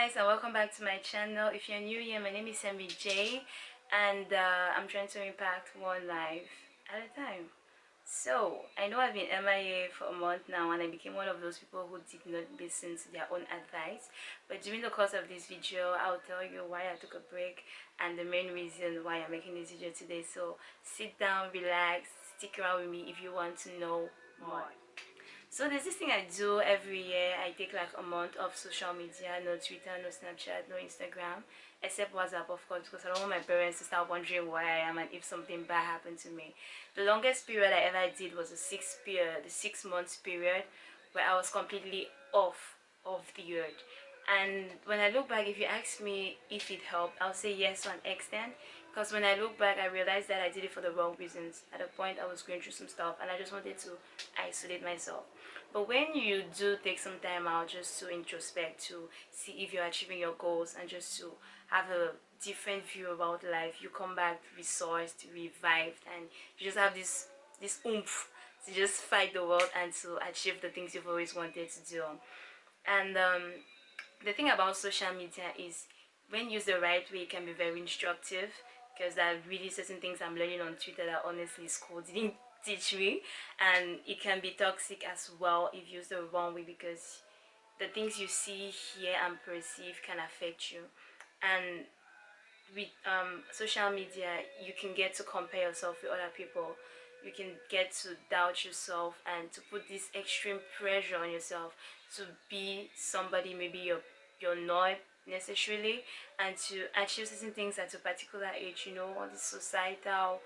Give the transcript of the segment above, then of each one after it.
guys and welcome back to my channel. If you're new here my name is Sammy J and uh, I'm trying to impact one life at a time. So I know I've been MIA for a month now and I became one of those people who did not listen to their own advice. But during the course of this video I'll tell you why I took a break and the main reason why I'm making this video today. So sit down relax stick around with me if you want to know more so there's this thing i do every year. I take like a month of social media no twitter no snapchat no instagram except whatsapp of course because i don't want my parents to start wondering where i am and if something bad happened to me. The longest period i ever did was a six period the six months period where i was completely off of the earth. And when i look back if you ask me if it helped i'll say yes to an extent because when I look back I realized that I did it for the wrong reasons. At a point I was going through some stuff and I just wanted to isolate myself. But when you do take some time out just to introspect to see if you're achieving your goals and just to have a different view about life you come back resourced revived and you just have this this oomph to just fight the world and to achieve the things you've always wanted to do. And um, the thing about social media is when used the right way it can be very instructive because there are really certain things I'm learning on Twitter that honestly school didn't teach me. And it can be toxic as well if used the wrong way because the things you see, hear and perceive can affect you. And with um, social media you can get to compare yourself with other people. You can get to doubt yourself and to put this extreme pressure on yourself to be somebody maybe you're you're not necessarily and to achieve certain things at a particular age you know all the societal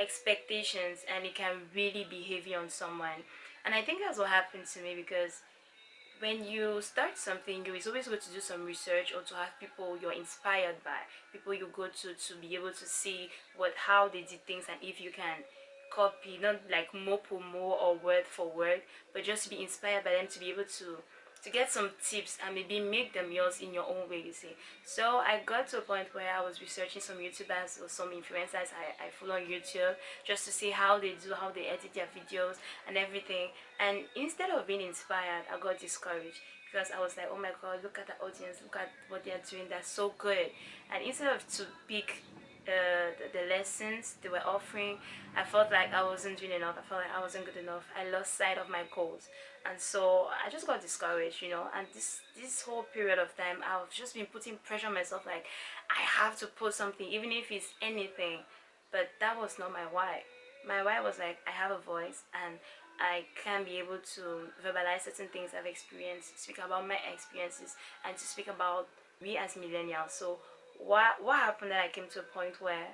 expectations and it can really be heavy on someone. And i think that's what happened to me because when you start something you is always good to do some research or to have people you're inspired by people you go to to be able to see what how they did things and if you can copy not like more more or word for word but just to be inspired by them to be able to to get some tips and maybe make them yours in your own way you see. So i got to a point where i was researching some youtubers or some influencers i, I follow on youtube just to see how they do how they edit their videos and everything. And instead of being inspired i got discouraged because i was like oh my god look at the audience look at what they're doing that's so good. And instead of to pick uh, the, the, lessons they were offering I felt like I wasn't doing enough. I felt like I wasn't good enough. I lost sight of my goals. And so I just got discouraged you know? And this this whole period of time I've just been putting pressure on myself like I have to post something even if it's anything. But that was not my why. My why was like I have a voice and I can be able to verbalize certain things I've experienced, speak about my experiences, and to speak about me as millennials. So what what happened that I came to a point where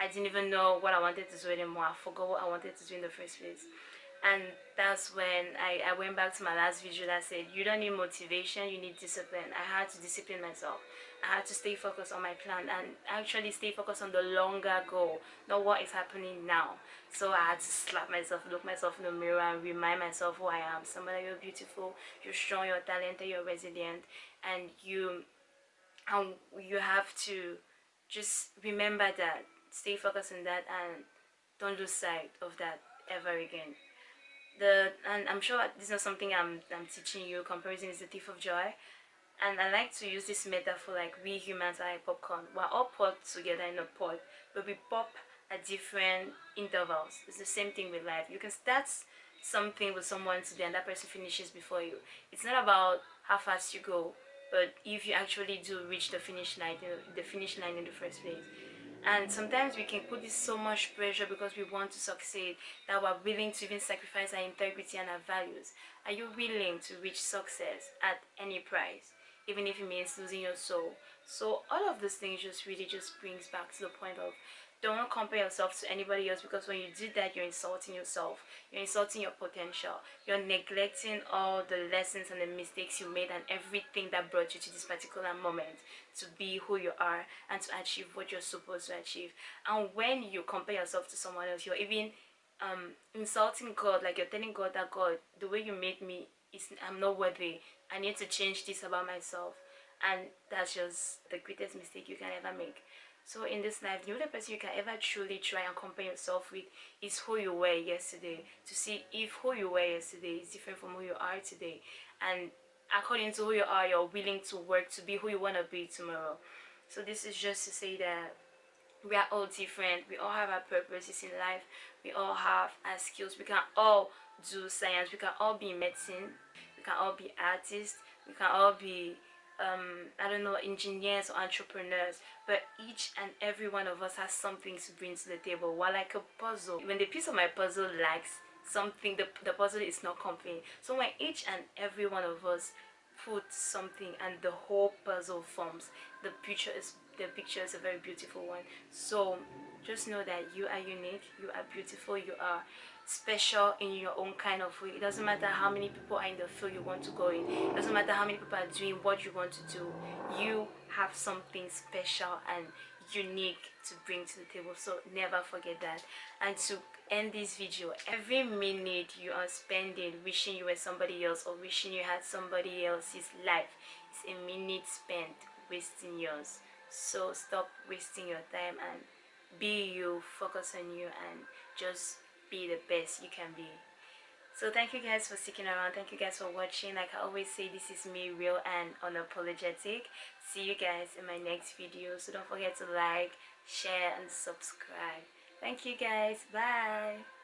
I didn't even know what I wanted to do anymore. I forgot what I wanted to do in the first place. And that's when I, I went back to my last video that said, you don't need motivation, you need discipline. I had to discipline myself. I had to stay focused on my plan and actually stay focused on the longer goal, not what is happening now. So I had to slap myself, look myself in the mirror and remind myself who I am. Somebody, you're beautiful, you're strong, you're talented, you're resilient, and you and you have to just remember that stay focused on that and don't lose sight of that ever again. The and i'm sure this is not something i'm i'm teaching you. Comparison is the thief of joy. And i like to use this metaphor like we humans are like popcorn. We're all popped together in a pot but we pop at different intervals. It's the same thing with life. You can start something with someone today and that person finishes before you. It's not about how fast you go but if you actually do reach the finish line uh, the finish line in the first place. And sometimes we can put this so much pressure because we want to succeed that we're willing to even sacrifice our integrity and our values. Are you willing to reach success at any price even if it means losing your soul? So all of these things just really just brings back to the point of don't compare yourself to anybody else because when you do that you're insulting yourself. You're insulting your potential. You're neglecting all the lessons and the mistakes you made and everything that brought you to this particular moment to be who you are and to achieve what you're supposed to achieve. And when you compare yourself to someone else you're even um insulting god like you're telling god that god the way you made me is i'm not worthy. I need to change this about myself. And that's just the greatest mistake you can ever make so in this life, the only person you can ever truly try and compare yourself with is who you were yesterday. To see if who you were yesterday is different from who you are today. And according to who you are you're willing to work to be who you want to be tomorrow. So this is just to say that we are all different. We all have our purposes in life. We all have our skills. We can all do science. We can all be medicine. We can all be artists we can all be um, I don't know, engineers or entrepreneurs, but each and every one of us has something to bring to the table. While like a puzzle, when the piece of my puzzle lacks something, the, the puzzle is not complete. So when each and every one of us put something and the whole puzzle forms, the picture is the picture is a very beautiful one. So just know that you are unique, you are beautiful, you are special in your own kind of way. It doesn't matter how many people are in the field you want to go in. It doesn't matter how many people are doing what you want to do. You have something special and unique to bring to the table so never forget that. And to end this video every minute you are spending wishing you were somebody else or wishing you had somebody else's life is a minute spent wasting yours. So stop wasting your time and be you focus on you and just be the best you can be so thank you guys for sticking around. Thank you guys for watching. Like i always say this is me real and unapologetic. See you guys in my next video. So don't forget to like share and subscribe. Thank you guys. Bye